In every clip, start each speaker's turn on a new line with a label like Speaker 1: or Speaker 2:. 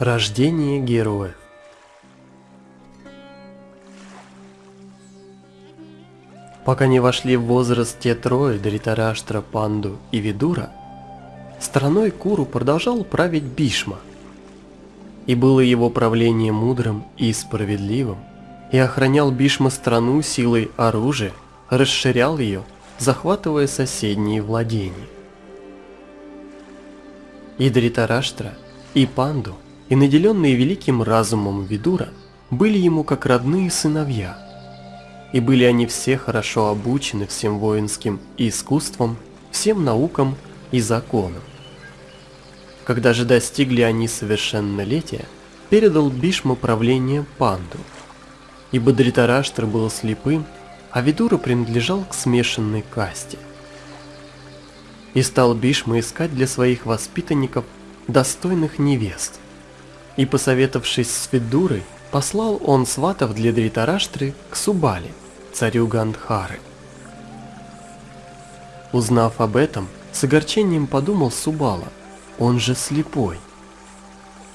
Speaker 1: Рождение героев Пока не вошли в возраст те трое, Дритараштра, Панду и Видура, страной Куру продолжал править Бишма. И было его правление мудрым и справедливым, и охранял Бишма страну силой оружия, расширял ее, захватывая соседние владения. И Дритараштра, и Панду, и наделенные великим разумом Видура были ему как родные сыновья – и были они все хорошо обучены всем воинским искусствам, всем наукам и законам. Когда же достигли они совершеннолетия, передал Бишма правление Панду, ибо Дритараштр был слепым, а Видура принадлежал к смешанной касте. И стал Бишма искать для своих воспитанников достойных невест. И посоветовавшись с Видурой, послал он сватов для Дритараштры к Субали, царю Гандхары. Узнав об этом, с огорчением подумал Субала, он же слепой.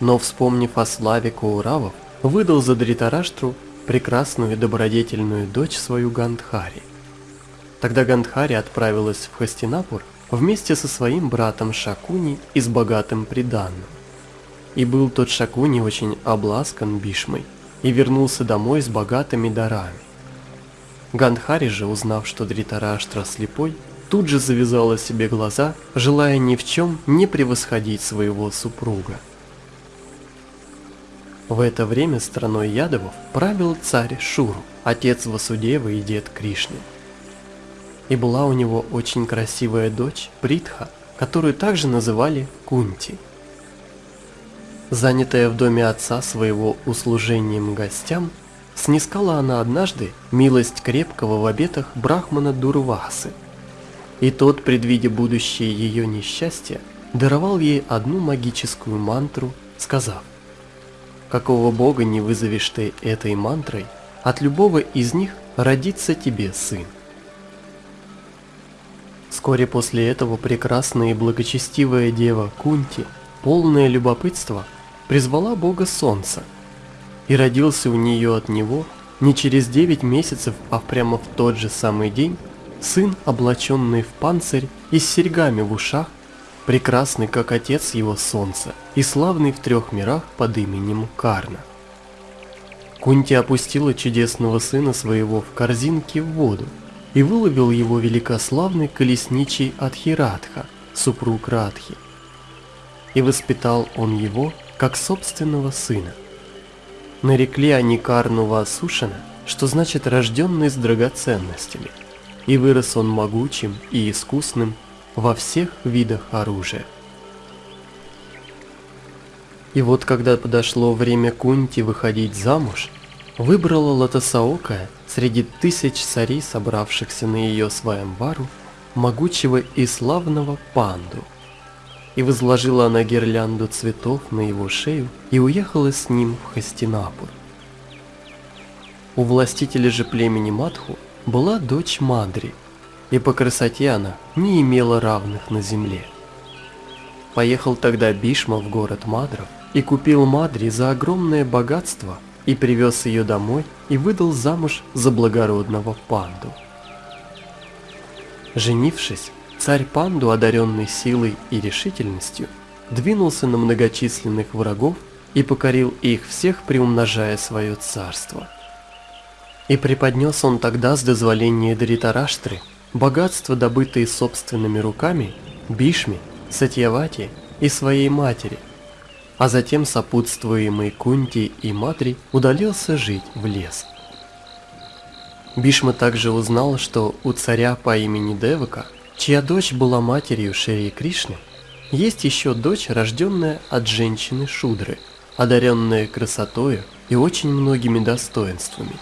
Speaker 1: Но вспомнив о славе Кауравов, выдал за Дритараштру прекрасную и добродетельную дочь свою Гандхари. Тогда Гандхари отправилась в Хастинапур вместе со своим братом Шакуни и с богатым приданным. И был тот Шакуни очень обласкан Бишмой и вернулся домой с богатыми дарами. Гандхари же, узнав, что Дритараштра слепой, тут же завязала себе глаза, желая ни в чем не превосходить своего супруга. В это время страной Ядовов правил царь Шуру, отец Васудевы и дед Кришны. И была у него очень красивая дочь Притха, которую также называли Кунти. Занятая в доме отца своего услужением гостям, снискала она однажды милость крепкого в обетах брахмана Дурвасы. И тот, предвидя будущее ее несчастье, даровал ей одну магическую мантру, сказав, «Какого бога не вызовешь ты этой мантрой, от любого из них родится тебе сын». Вскоре после этого прекрасная и благочестивая дева Кунти, полное любопытства, призвала бога солнца – и родился у нее от него не через 9 месяцев, а прямо в тот же самый день, сын, облаченный в панцирь и с серьгами в ушах, прекрасный как отец его солнца и славный в трех мирах под именем Карна. Кунти опустила чудесного сына своего в корзинке в воду и выловил его великославный колесничий Адхирадха, супруг Радхи. И воспитал он его как собственного сына. Нарекли они Карнува Сушина, что значит рожденный с драгоценностями, и вырос он могучим и искусным во всех видах оружия. И вот когда подошло время Кунти выходить замуж, выбрала Латасаока среди тысяч царей, собравшихся на ее сваямбару, могучего и славного панду – и возложила она гирлянду цветов на его шею и уехала с ним в Хастинапур. У властителя же племени Матху была дочь Мадри, и по красоте она не имела равных на земле. Поехал тогда Бишма в город Мадров и купил Мадри за огромное богатство и привез ее домой и выдал замуж за благородного панду. Женившись, Царь Панду, одаренный силой и решительностью, двинулся на многочисленных врагов и покорил их всех, приумножая свое царство. И преподнес он тогда с дозволения Даритараштры богатство, добытые собственными руками, Бишми, Сатьявати и своей матери, а затем сопутствуемый Кунти и Матри удалился жить в лес. Бишма также узнал, что у царя по имени Девака – чья дочь была матерью Шри Кришны, есть еще дочь, рожденная от женщины Шудры, одаренная красотою и очень многими достоинствами.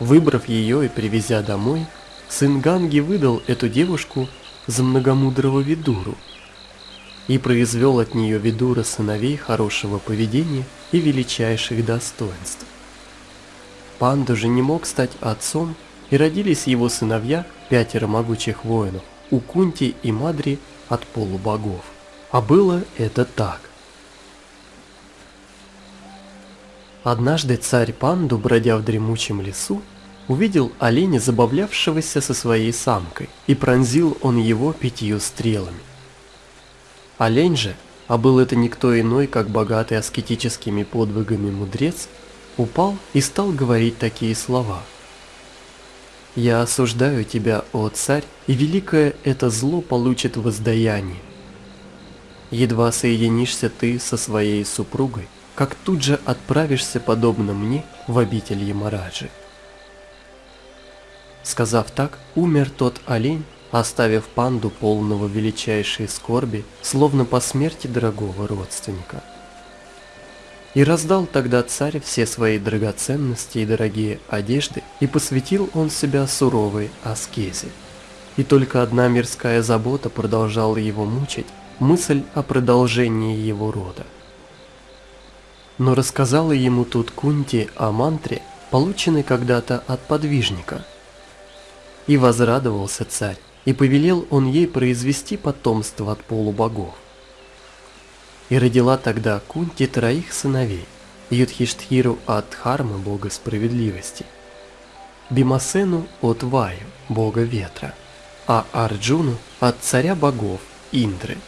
Speaker 1: Выбрав ее и привезя домой, сын Ганги выдал эту девушку за многомудрого Видуру и произвел от нее Видура сыновей хорошего поведения и величайших достоинств. Панда же не мог стать отцом и родились его сыновья, пятеро могучих воинов, у Кунти и Мадри от полубогов. А было это так. Однажды царь Панду, бродя в дремучем лесу, увидел оленя, забавлявшегося со своей самкой, и пронзил он его пятью стрелами. Олень же, а был это никто иной, как богатый аскетическими подвигами мудрец, упал и стал говорить такие слова. «Я осуждаю тебя, о царь, и великое это зло получит воздаяние. Едва соединишься ты со своей супругой, как тут же отправишься, подобно мне, в обитель Ямараджи. Сказав так, умер тот олень, оставив панду полного величайшей скорби, словно по смерти дорогого родственника. И раздал тогда царь все свои драгоценности и дорогие одежды, и посвятил он себя суровой аскезе. И только одна мирская забота продолжала его мучить, мысль о продолжении его рода но рассказала ему тут Кунти о мантре, полученной когда-то от подвижника. И возрадовался царь, и повелел он ей произвести потомство от полубогов. И родила тогда Кунти троих сыновей, Юдхиштхиру от Дхармы, бога справедливости, Бимасену от Ваю, бога ветра, а Арджуну от царя богов, Индры.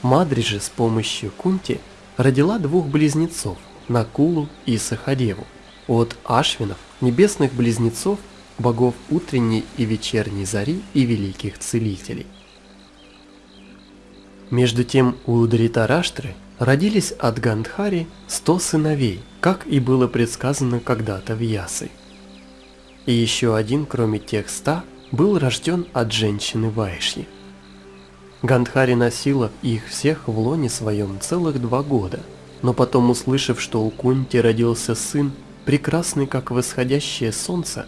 Speaker 1: Мадри же с помощью Кунти – родила двух близнецов, Накулу и Сахареву, от Ашвинов, небесных близнецов, богов утренней и вечерней зари и великих целителей. Между тем у Дритараштры родились от Гандхари сто сыновей, как и было предсказано когда-то в Ясы. И еще один, кроме тех ста, был рожден от женщины Вайшьи. Гандхари носила их всех в лоне своем целых два года, но потом, услышав, что у Кунти родился сын, прекрасный как восходящее солнце,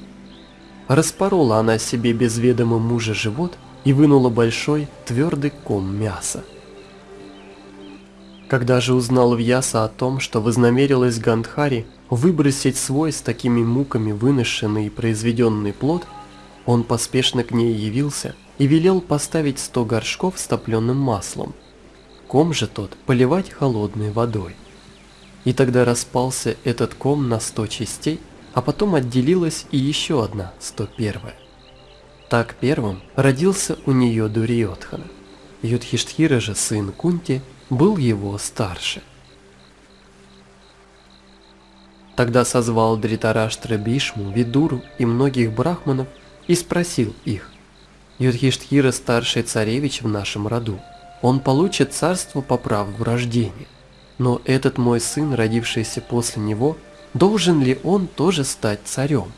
Speaker 1: распорола она себе без ведома мужа живот и вынула большой твердый ком мяса. Когда же узнал Вьяса о том, что вознамерилась Гандхари выбросить свой с такими муками выношенный и произведенный плод, он поспешно к ней явился – и велел поставить сто горшков с топленым маслом. Ком же тот поливать холодной водой. И тогда распался этот ком на сто частей, а потом отделилась и еще одна, сто первая. Так первым родился у нее Дуриотхана. Юдхиштхира же, сын Кунти, был его старше. Тогда созвал Дритараштра Бишму, Видуру и многих брахманов и спросил их, Юдхиштхира старший царевич в нашем роду. Он получит царство по праву рождения. Но этот мой сын, родившийся после него, должен ли он тоже стать царем?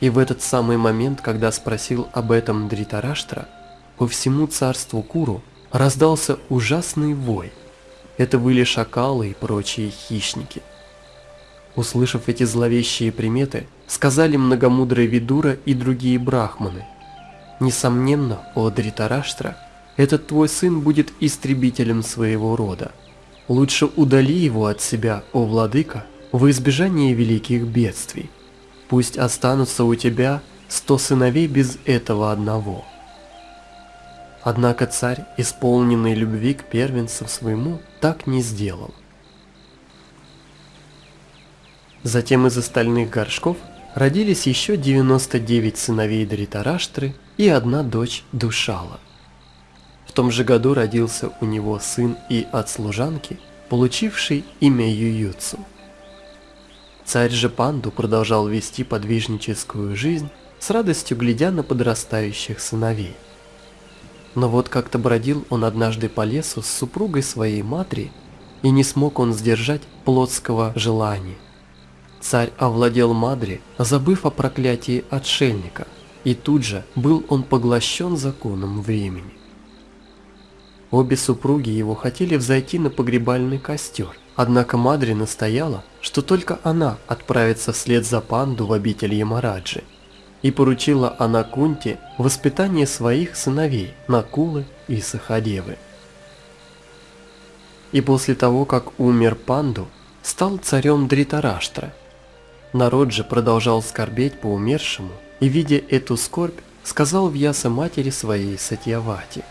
Speaker 1: И в этот самый момент, когда спросил об этом Дритараштра, по всему царству Куру раздался ужасный вой. Это были шакалы и прочие хищники. Услышав эти зловещие приметы, сказали многомудрые Видура и другие брахманы – Несомненно, о Дритараштра, этот твой сын будет истребителем своего рода. Лучше удали его от себя, о владыка, во избежание великих бедствий. Пусть останутся у тебя сто сыновей без этого одного. Однако царь, исполненный любви к первенцу своему, так не сделал. Затем из остальных горшков родились еще 99 сыновей Дритараштры и одна дочь Душала. В том же году родился у него сын и от служанки, получивший имя Ююцу. Царь же Панду продолжал вести подвижническую жизнь, с радостью глядя на подрастающих сыновей. Но вот как-то бродил он однажды по лесу с супругой своей матери, и не смог он сдержать плотского желания. Царь овладел Мадри, забыв о проклятии отшельника, и тут же был он поглощен законом времени. Обе супруги его хотели взойти на погребальный костер, однако Мадри настояла, что только она отправится вслед за панду в обитель Ямараджи, и поручила Анакунте воспитание своих сыновей Накулы и Сахадевы. И после того, как умер панду, стал царем Дритараштра – Народ же продолжал скорбеть по умершему, и, видя эту скорбь, сказал Вьяса матери своей Сатьявати.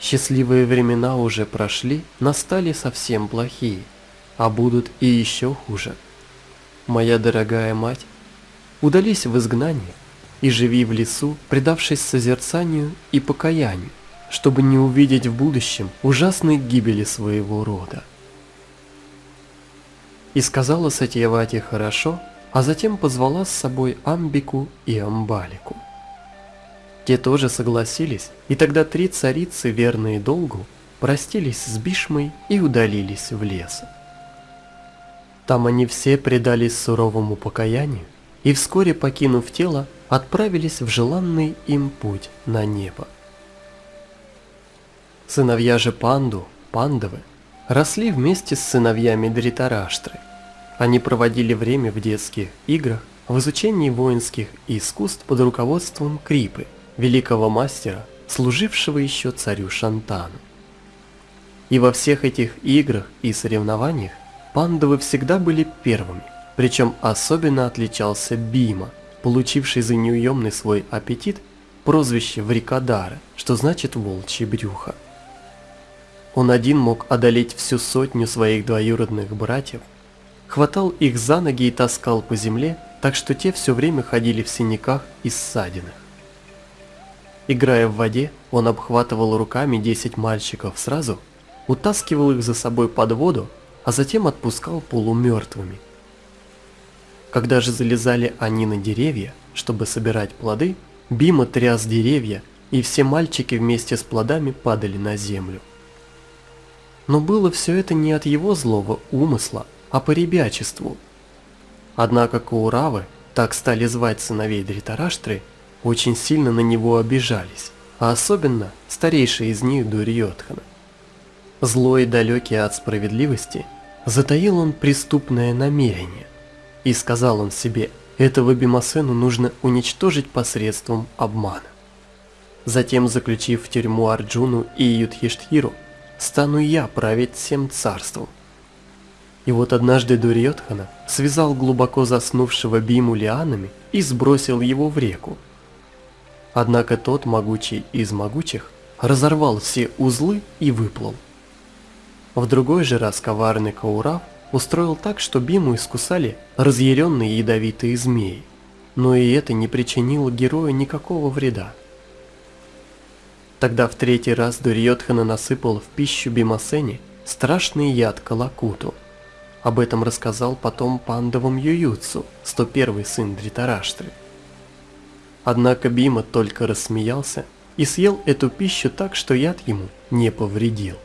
Speaker 1: Счастливые времена уже прошли, настали совсем плохие. а будут и еще хуже. Моя дорогая мать, удались в изгнание и живи в лесу, предавшись созерцанию и покаянию, чтобы не увидеть в будущем ужасной гибели своего рода. И сказала Сатьявати хорошо, а затем позвала с собой Амбику и Амбалику. Те тоже согласились, и тогда три царицы, верные долгу, простились с Бишмой и удалились в лес. Там они все предались суровому покаянию и вскоре, покинув тело, отправились в желанный им путь на небо. Сыновья же Панду, Пандавы, росли вместе с сыновьями Дритараштры. Они проводили время в детских играх, в изучении воинских искусств под руководством Крипы, великого мастера, служившего еще царю Шантану. И во всех этих играх и соревнованиях пандавы всегда были первыми, причем особенно отличался Бима, получивший за неуемный свой аппетит прозвище Врикадара, что значит «волчье брюхо». Он один мог одолеть всю сотню своих двоюродных братьев, хватал их за ноги и таскал по земле, так что те все время ходили в синяках и ссадинах. Играя в воде, он обхватывал руками 10 мальчиков сразу утаскивал их за собой под воду, а затем отпускал полумертвыми. Когда же залезали они на деревья, чтобы собирать плоды, Бима тряс деревья, и все мальчики вместе с плодами падали на землю. Но было все это не от его злого умысла, а по ребячеству. Однако Кауравы, так стали звать сыновей Дритараштры, очень сильно на него обижались, а особенно старейший из них Дурьотхана. Злой и далекий от справедливости, затаил он преступное намерение. И сказал он себе, этого Бимасену нужно уничтожить посредством обмана. Затем, заключив в тюрьму Арджуну и Юдхиштхиру, стану я править всем царством. И вот однажды Дурьотхана связал глубоко заснувшего Биму лианами и сбросил его в реку. Однако тот, могучий из могучих, разорвал все узлы и выплыл. В другой же раз коварный Каурав устроил так, что Биму искусали разъяренные ядовитые змеи, но и это не причинило герою никакого вреда. Тогда в третий раз Дурьотхана насыпал в пищу Бимасене страшный яд Калакуту. Об этом рассказал потом пандовым Ююцу, 101 сын Дритараштры. Однако Бима только рассмеялся и съел эту пищу так, что яд ему не повредил.